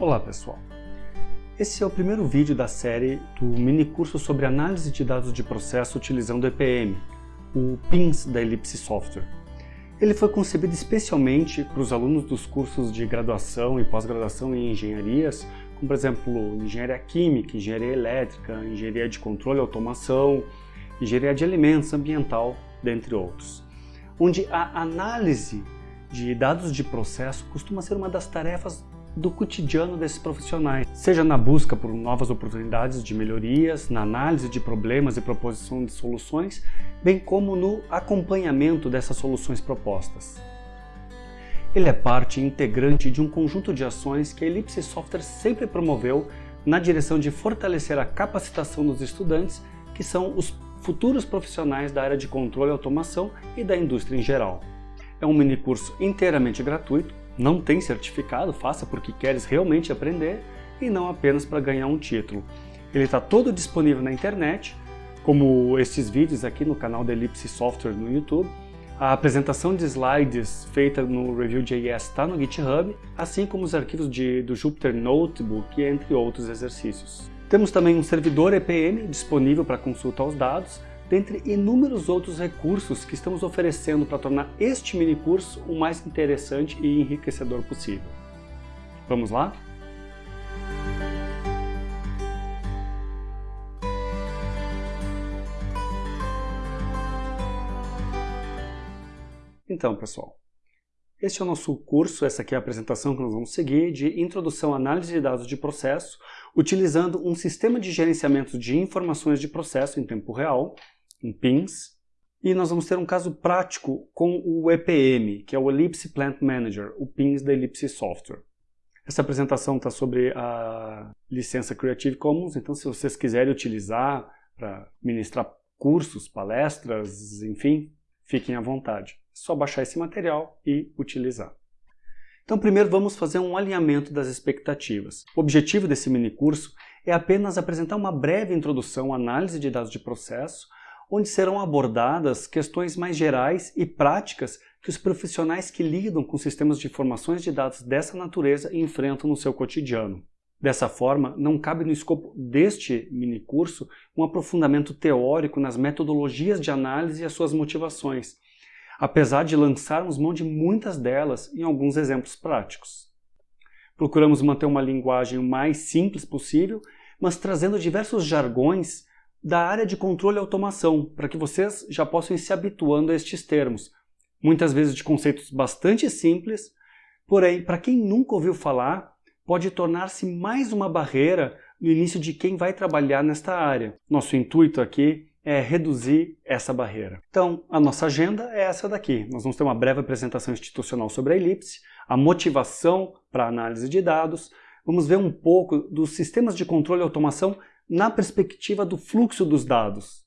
Olá pessoal! Esse é o primeiro vídeo da série do mini curso sobre análise de dados de processo utilizando EPM, o PINS da Ellipse Software. Ele foi concebido especialmente para os alunos dos cursos de graduação e pós-graduação em engenharias, como por exemplo engenharia química, engenharia elétrica, engenharia de controle e automação, engenharia de alimentos, ambiental, dentre outros. Onde a análise de dados de processo costuma ser uma das tarefas do cotidiano desses profissionais, seja na busca por novas oportunidades de melhorias, na análise de problemas e proposição de soluções, bem como no acompanhamento dessas soluções propostas. Ele é parte integrante de um conjunto de ações que a Ellipse Software sempre promoveu na direção de fortalecer a capacitação dos estudantes, que são os futuros profissionais da área de controle e automação e da indústria em geral. É um mini curso inteiramente gratuito, não tem certificado, faça porque queres realmente aprender e não apenas para ganhar um título. Ele está todo disponível na internet, como estes vídeos aqui no canal da Ellipse Software no YouTube. A apresentação de slides feita no Review.js está no GitHub, assim como os arquivos de, do Jupyter Notebook, entre outros exercícios. Temos também um servidor EPM disponível para consulta aos dados, dentre inúmeros outros recursos que estamos oferecendo para tornar este mini curso o mais interessante e enriquecedor possível. Vamos lá? Então, pessoal, este é o nosso curso, essa aqui é a apresentação que nós vamos seguir, de Introdução à Análise de Dados de Processo, utilizando um sistema de gerenciamento de informações de processo em tempo real, em PINs, e nós vamos ter um caso prático com o EPM, que é o Ellipse Plant Manager, o PINs da Ellipse Software. Essa apresentação está sobre a licença Creative Commons, então se vocês quiserem utilizar para ministrar cursos, palestras, enfim, fiquem à vontade. Só baixar esse material e utilizar. Então primeiro vamos fazer um alinhamento das expectativas. O objetivo desse mini curso é apenas apresentar uma breve introdução à análise de dados de processo, onde serão abordadas questões mais gerais e práticas que os profissionais que lidam com sistemas de informações de dados dessa natureza enfrentam no seu cotidiano. Dessa forma, não cabe no escopo deste minicurso um aprofundamento teórico nas metodologias de análise e as suas motivações, apesar de lançarmos mão de muitas delas em alguns exemplos práticos. Procuramos manter uma linguagem o mais simples possível, mas trazendo diversos jargões da área de controle e automação, para que vocês já possam ir se habituando a estes termos, muitas vezes de conceitos bastante simples, porém, para quem nunca ouviu falar, pode tornar-se mais uma barreira no início de quem vai trabalhar nesta área. Nosso intuito aqui é reduzir essa barreira. Então, a nossa agenda é essa daqui. Nós vamos ter uma breve apresentação institucional sobre a Elipse, a motivação para análise de dados, vamos ver um pouco dos sistemas de controle e automação na perspectiva do fluxo dos dados.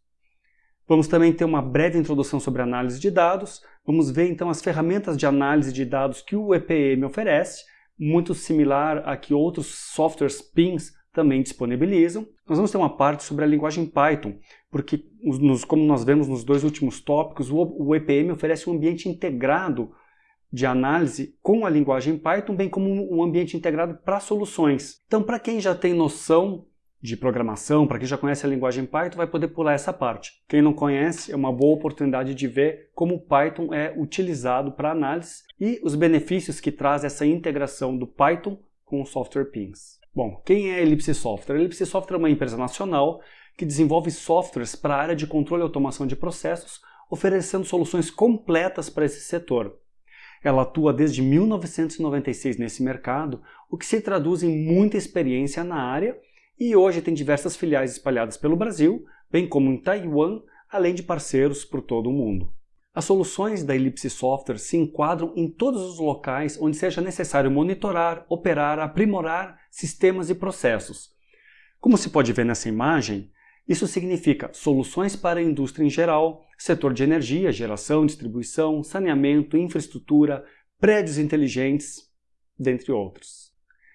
Vamos também ter uma breve introdução sobre análise de dados, vamos ver então as ferramentas de análise de dados que o EPM oferece, muito similar a que outros softwares PINs também disponibilizam. Nós vamos ter uma parte sobre a linguagem Python, porque nos, como nós vemos nos dois últimos tópicos, o, o EPM oferece um ambiente integrado de análise com a linguagem Python, bem como um ambiente integrado para soluções. Então, para quem já tem noção de programação, para quem já conhece a linguagem Python, vai poder pular essa parte. Quem não conhece, é uma boa oportunidade de ver como o Python é utilizado para análise e os benefícios que traz essa integração do Python com o software PINs. Bom, quem é a Ellipse Software? A Ellipse Software é uma empresa nacional que desenvolve softwares para a área de controle e automação de processos, oferecendo soluções completas para esse setor. Ela atua desde 1996 nesse mercado, o que se traduz em muita experiência na área e hoje tem diversas filiais espalhadas pelo Brasil, bem como em Taiwan, além de parceiros por todo o mundo. As soluções da Ellipse Software se enquadram em todos os locais onde seja necessário monitorar, operar, aprimorar sistemas e processos. Como se pode ver nessa imagem, isso significa soluções para a indústria em geral, setor de energia, geração, distribuição, saneamento, infraestrutura, prédios inteligentes, dentre outros.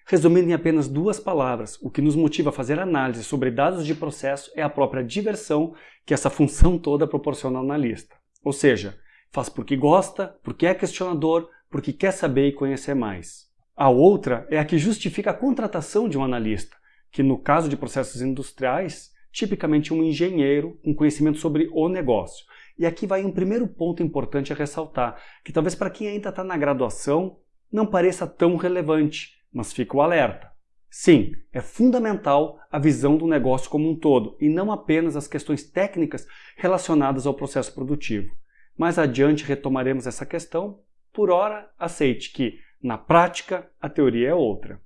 Resumindo em apenas duas palavras, o que nos motiva a fazer análise sobre dados de processo é a própria diversão que essa função toda proporciona ao analista. Ou seja, faz porque gosta, porque é questionador, porque quer saber e conhecer mais. A outra é a que justifica a contratação de um analista, que no caso de processos industriais, tipicamente um engenheiro com conhecimento sobre o negócio. E aqui vai um primeiro ponto importante a ressaltar, que talvez para quem ainda está na graduação não pareça tão relevante, mas fica o alerta. Sim, é fundamental a visão do negócio como um todo e não apenas as questões técnicas relacionadas ao processo produtivo. Mais adiante retomaremos essa questão. Por ora, aceite que, na prática, a teoria é outra.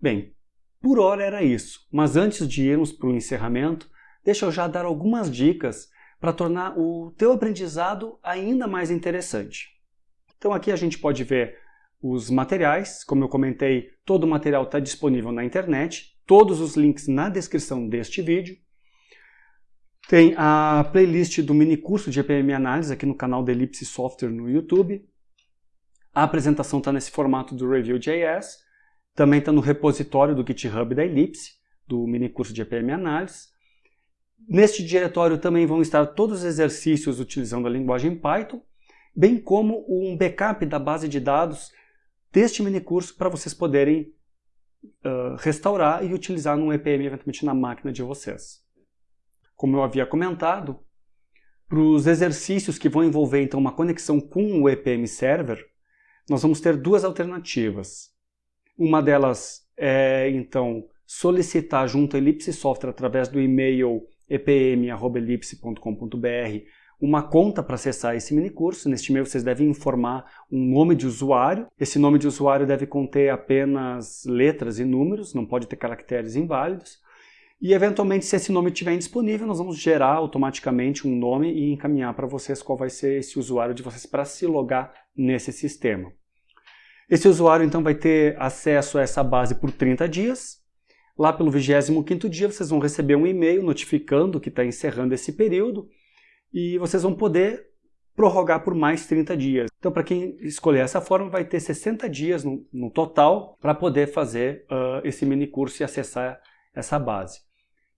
Bem, por hora era isso, mas antes de irmos para o encerramento, deixa eu já dar algumas dicas para tornar o teu aprendizado ainda mais interessante. Então aqui a gente pode ver os materiais, como eu comentei, todo o material está disponível na internet, todos os links na descrição deste vídeo. Tem a playlist do mini curso de EPM Análise aqui no canal da Ellipse Software no YouTube. A apresentação está nesse formato do Review.js. Também está no repositório do GitHub da Ellipse, do mini curso de EPM Análise. Neste diretório também vão estar todos os exercícios utilizando a linguagem Python, bem como um backup da base de dados deste mini curso para vocês poderem uh, restaurar e utilizar no EPM eventualmente na máquina de vocês. Como eu havia comentado, para os exercícios que vão envolver então uma conexão com o EPM Server, nós vamos ter duas alternativas. Uma delas é então solicitar junto à Ellipse Software através do e-mail epm.ellipse.com.br uma conta para acessar esse mini curso. Neste e-mail vocês devem informar um nome de usuário. Esse nome de usuário deve conter apenas letras e números, não pode ter caracteres inválidos. E eventualmente, se esse nome estiver indisponível, nós vamos gerar automaticamente um nome e encaminhar para vocês qual vai ser esse usuário de vocês para se logar nesse sistema. Esse usuário então vai ter acesso a essa base por 30 dias. Lá pelo 25º dia vocês vão receber um e-mail notificando que está encerrando esse período e vocês vão poder prorrogar por mais 30 dias. Então, para quem escolher essa forma, vai ter 60 dias no, no total para poder fazer uh, esse mini curso e acessar essa base.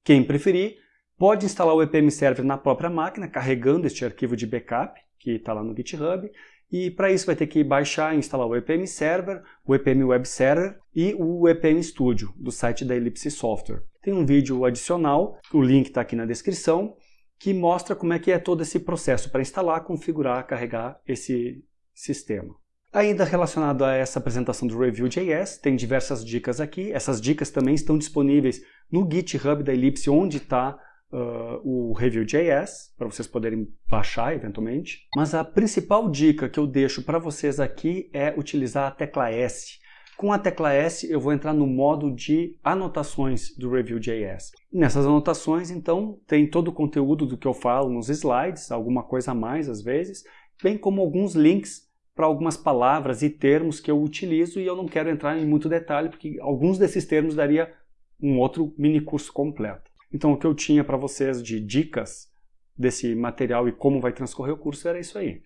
Quem preferir, pode instalar o EPM Server na própria máquina, carregando este arquivo de backup, que está lá no GitHub, e para isso vai ter que baixar e instalar o EPM Server, o EPM Web Server e o EPM Studio, do site da Ellipse Software. Tem um vídeo adicional, o link está aqui na descrição, que mostra como é que é todo esse processo para instalar, configurar, carregar esse sistema. Ainda relacionado a essa apresentação do Review.js, tem diversas dicas aqui. Essas dicas também estão disponíveis no GitHub da Ellipse, onde está uh, o Review.js, para vocês poderem baixar eventualmente. Mas a principal dica que eu deixo para vocês aqui é utilizar a tecla S. Com a tecla S eu vou entrar no modo de anotações do Review.js. Nessas anotações, então, tem todo o conteúdo do que eu falo nos slides, alguma coisa a mais às vezes, bem como alguns links para algumas palavras e termos que eu utilizo e eu não quero entrar em muito detalhe, porque alguns desses termos daria um outro mini curso completo. Então o que eu tinha para vocês de dicas desse material e como vai transcorrer o curso era isso aí.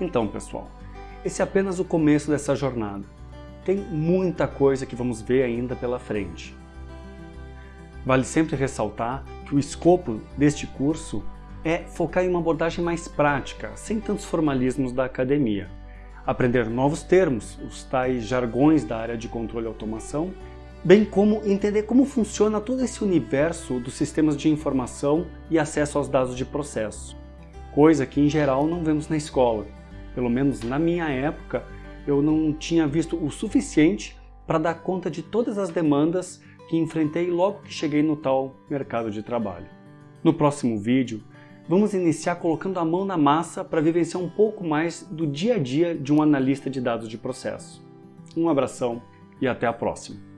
Então, pessoal, esse é apenas o começo dessa jornada. Tem muita coisa que vamos ver ainda pela frente. Vale sempre ressaltar que o escopo deste curso é focar em uma abordagem mais prática, sem tantos formalismos da academia. Aprender novos termos, os tais jargões da área de controle e automação, bem como entender como funciona todo esse universo dos sistemas de informação e acesso aos dados de processo, coisa que em geral não vemos na escola pelo menos na minha época, eu não tinha visto o suficiente para dar conta de todas as demandas que enfrentei logo que cheguei no tal mercado de trabalho. No próximo vídeo, vamos iniciar colocando a mão na massa para vivenciar um pouco mais do dia a dia de um analista de dados de processo. Um abração e até a próxima!